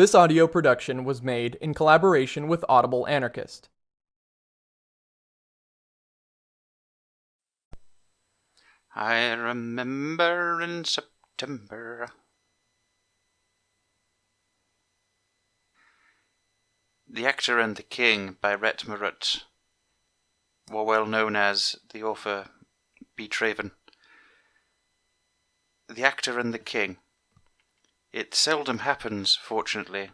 This audio production was made in collaboration with Audible Anarchist. I remember in September. The Actor and the King by Ret Marut, more well known as the author B. Traven. The Actor and the King. It seldom happens, fortunately,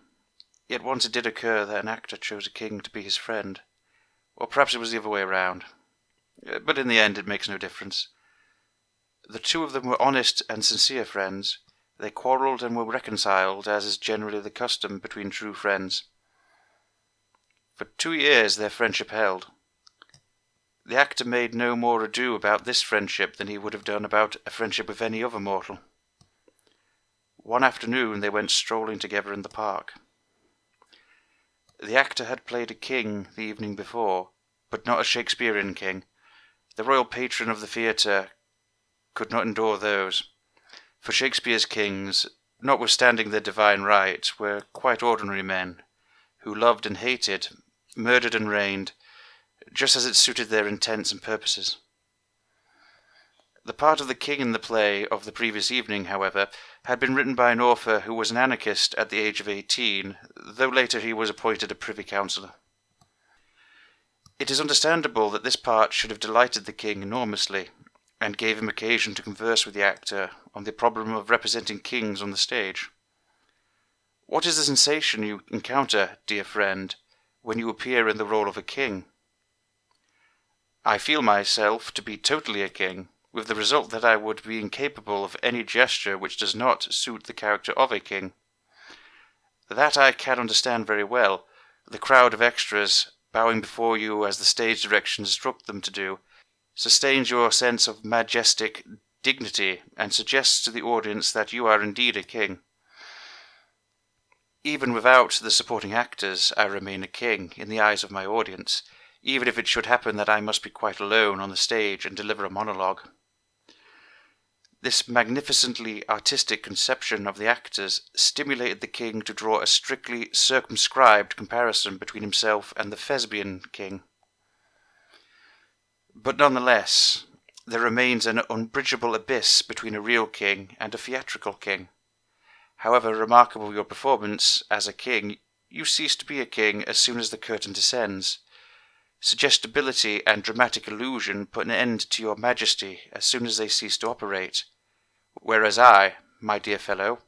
yet once it did occur that an actor chose a king to be his friend. Or perhaps it was the other way around. Uh, but in the end, it makes no difference. The two of them were honest and sincere friends. They quarrelled and were reconciled, as is generally the custom between true friends. For two years their friendship held. The actor made no more ado about this friendship than he would have done about a friendship with any other mortal. One afternoon they went strolling together in the park. The actor had played a king the evening before, but not a Shakespearean king. The royal patron of the theatre could not endure those. For Shakespeare's kings, notwithstanding their divine right, were quite ordinary men, who loved and hated, murdered and reigned, just as it suited their intents and purposes. The part of the king in the play of the previous evening, however, had been written by an author who was an anarchist at the age of eighteen, though later he was appointed a privy councillor. It is understandable that this part should have delighted the king enormously, and gave him occasion to converse with the actor on the problem of representing kings on the stage. What is the sensation you encounter, dear friend, when you appear in the role of a king? I feel myself to be totally a king, with the result that I would be incapable of any gesture which does not suit the character of a king. That I can understand very well. The crowd of extras, bowing before you as the stage direction instruct them to do, sustains your sense of majestic dignity and suggests to the audience that you are indeed a king. Even without the supporting actors, I remain a king in the eyes of my audience, even if it should happen that I must be quite alone on the stage and deliver a monologue. This magnificently artistic conception of the actors stimulated the king to draw a strictly circumscribed comparison between himself and the Thespian king. But nonetheless, there remains an unbridgeable abyss between a real king and a theatrical king. However remarkable your performance as a king, you cease to be a king as soon as the curtain descends. Suggestibility and dramatic illusion put an end to your majesty as soon as they cease to operate. Whereas I, my dear fellow,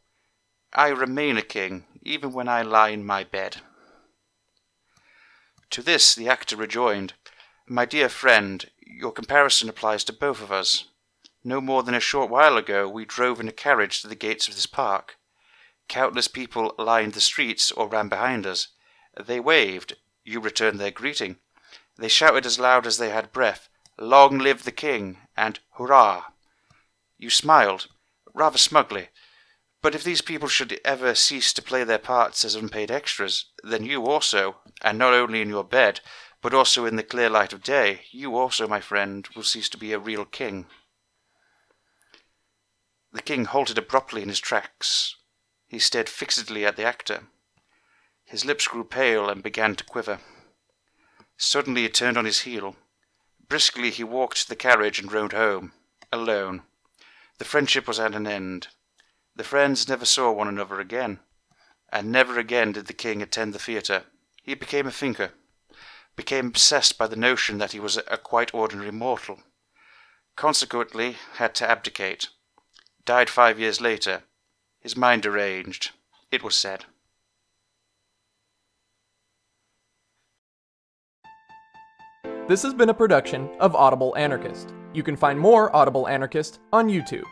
I remain a king even when I lie in my bed. To this the actor rejoined, My dear friend, your comparison applies to both of us. No more than a short while ago we drove in a carriage to the gates of this park. Countless people lined the streets or ran behind us. They waved. You returned their greeting. They shouted as loud as they had breath, Long live the king, and Hurrah! You smiled, rather smugly. But if these people should ever cease to play their parts as unpaid extras, then you also, and not only in your bed, but also in the clear light of day, you also, my friend, will cease to be a real king. The king halted abruptly in his tracks. He stared fixedly at the actor. His lips grew pale and began to quiver. Suddenly he turned on his heel. Briskly he walked to the carriage and rode home, alone. The friendship was at an end. The friends never saw one another again. And never again did the king attend the theatre. He became a thinker became obsessed by the notion that he was a quite ordinary mortal. Consequently, had to abdicate. Died five years later. His mind deranged, it was said. This has been a production of Audible Anarchist. You can find more Audible Anarchist on YouTube.